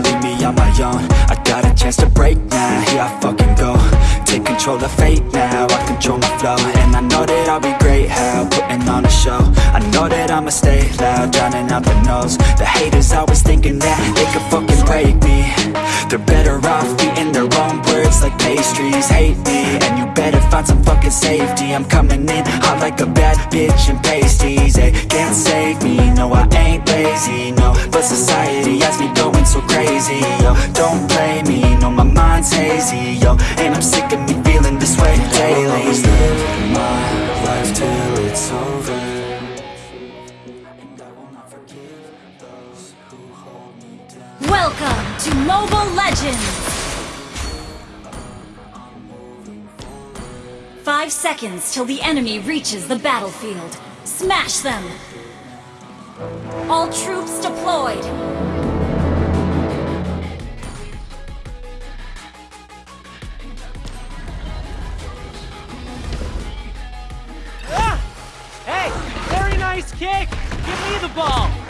leave me on my own I got a chance to break now, here I fucking go Take control of fate now, I control my flow And I know that I'll be great, how, putting on a show. I know that I'ma stay loud, drowning out the noise. The haters always thinking that they could fucking break me. They're better off eating their own words like pastries. Hate me, and you better find some fucking safety. I'm coming in hot like a bad bitch and pasties. They can't save me, no I ain't lazy, no But society has me going so crazy, yo Don't blame me, no my mind's hazy, yo And I'm sick of me feeling this way daily I will always live my life till it's over Welcome to Mobile Legends! Five seconds till the enemy reaches the battlefield. Smash them! All troops deployed! Kick. Give me the ball.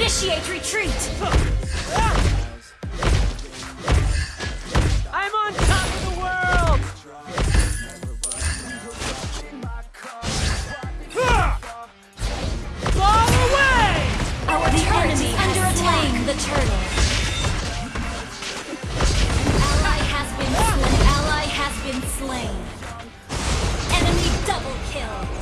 Initiate retreat. I'm on top of the world! Far away! Our turret is under attack. the turtle. Ally has been slain. Ally has been slain. Enemy double kill.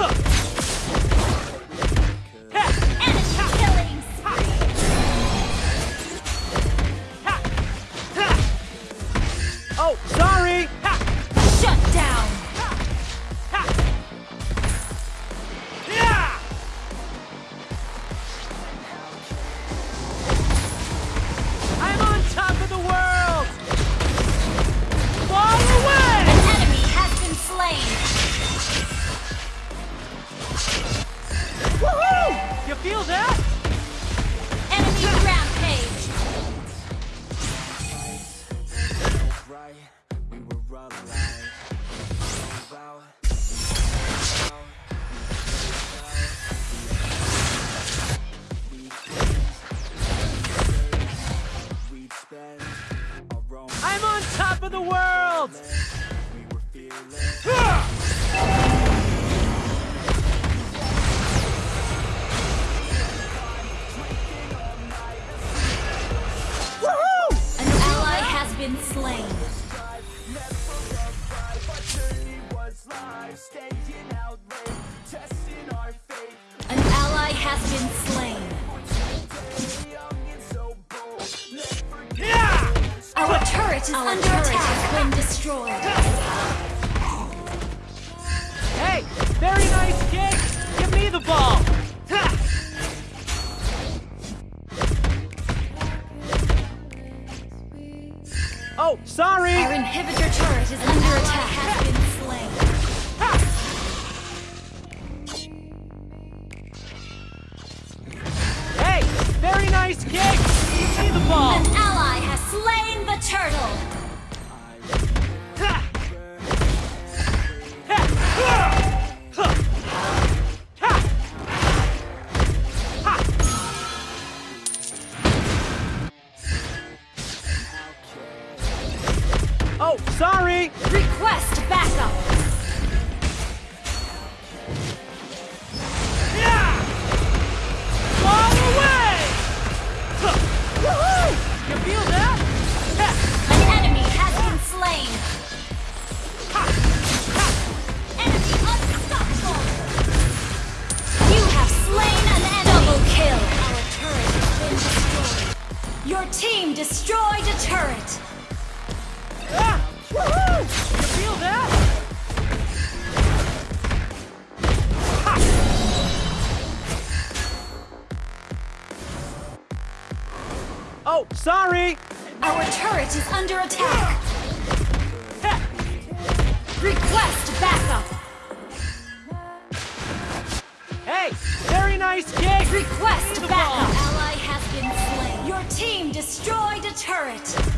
Huh. is Our under attack. has been destroyed. Hey, very nice kick. Give me the ball. Oh, sorry. Our inhibitor turret is under attack. Has been slain. Hey, very nice kick. Give me the ball. An ally has slain turtle! turret is under attack. Request backup. Hey, very nice kick. Request backup. Ally has been slain. Your team destroyed a turret.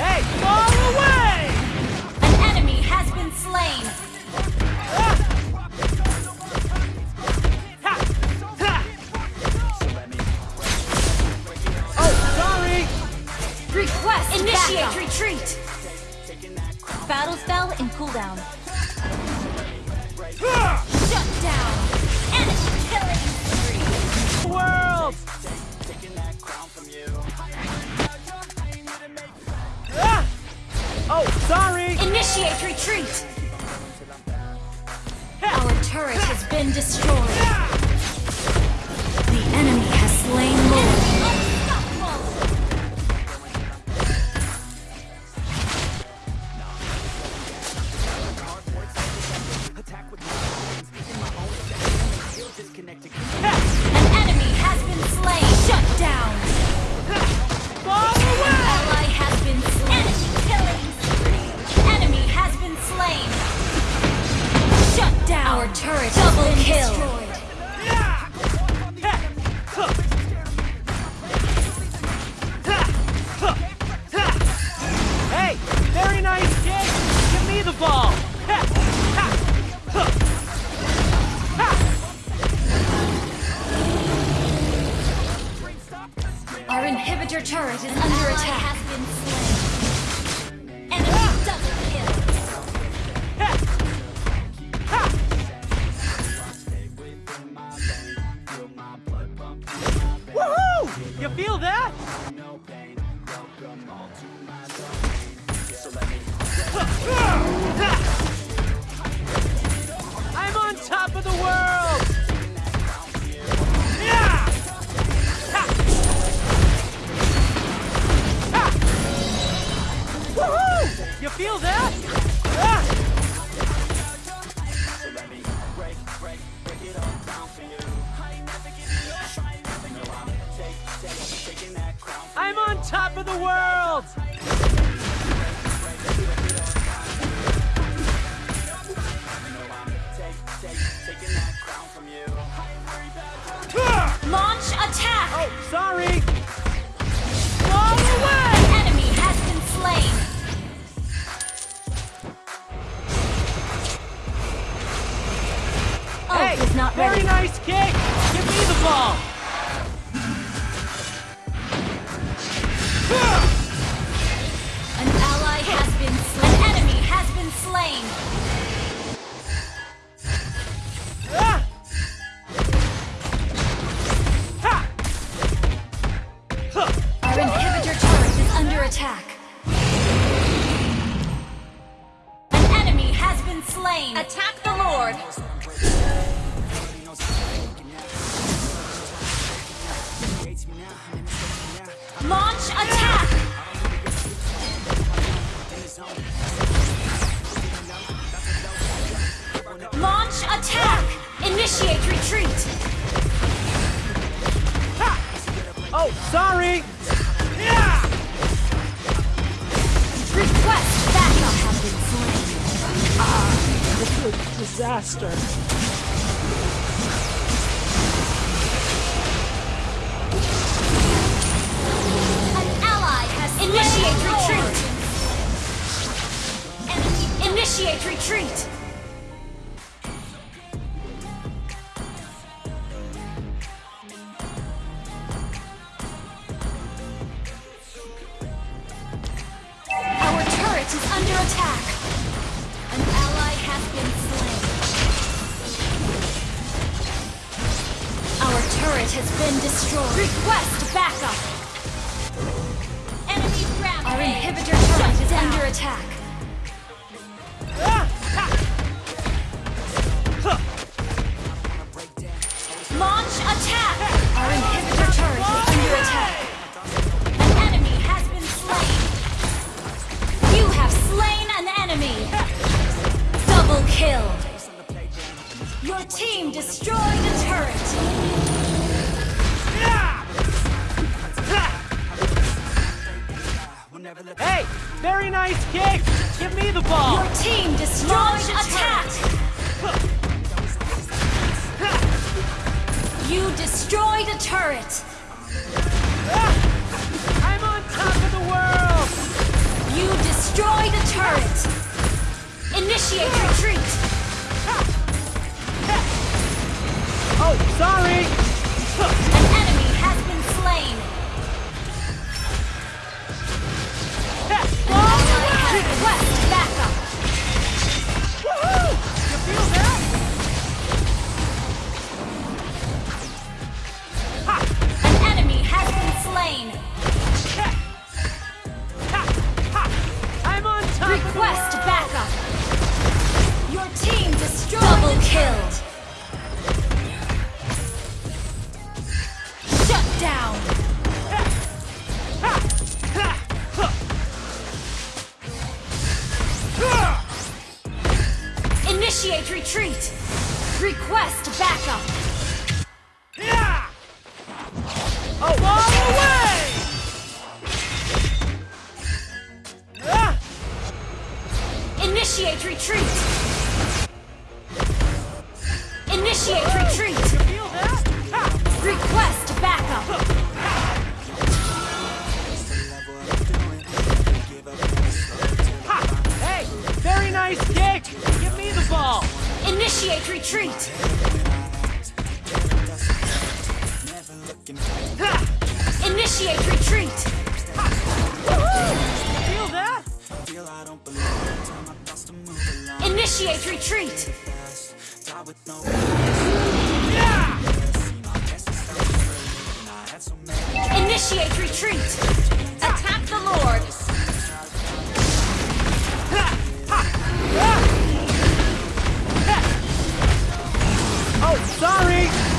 Hey! not Very ready. Very nice kick! Give me the ball! An ally has been slain. An enemy has been slain! Launch attack! Launch attack! Initiate retreat! Ha! Oh, sorry! Yeah! Request backup! Ah, this is a disaster. Initiate retreat! Our turret is under attack! An ally has been slain. Our turret has been destroyed. Request backup! Enemy rampage! Our inhibitor turret is down. under attack. bomb! Your team destroyed Launch attack! attack. you destroyed a turret! I'm on top of the world! You destroyed a turret! Initiate retreat! Oh, sorry! Retreat. Request backup. Initiate retreat. Initiate retreat. Feel that? Initiate retreat. Yeah! Initiate retreat. Attack the Lord. Ha! Ha! Ha! Sorry.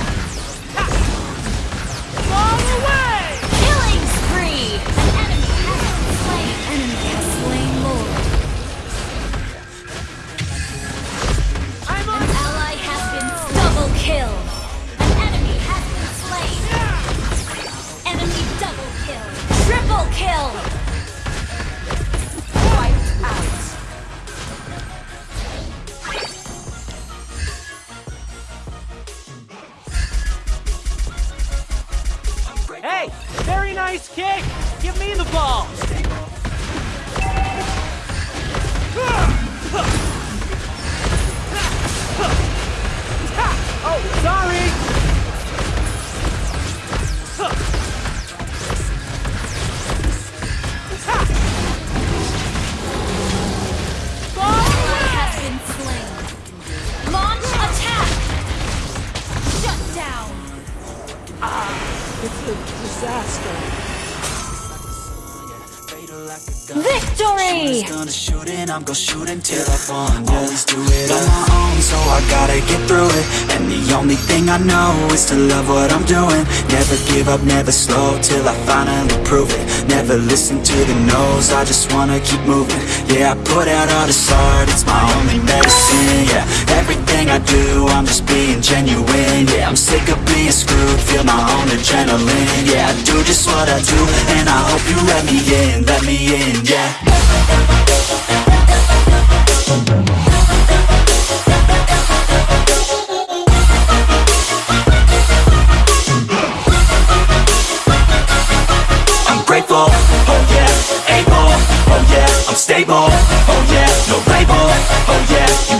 I'm gonna shoot until I fall. yeah. Always do it on my own, so I gotta get through it. And the only thing I know is to love what I'm doing. Never give up, never slow till I finally prove it. Never listen to the no's, I just wanna keep moving. Yeah, I put out all this art, it's my only medicine. Yeah, everything I do, I'm just being genuine. Yeah, I'm sick of being screwed, feel my own adrenaline. Yeah, I do just what I do, and I hope you let me in, let me in. Yeah. Oh yeah, able, oh yeah, I'm stable. Oh yeah, no label, oh yeah.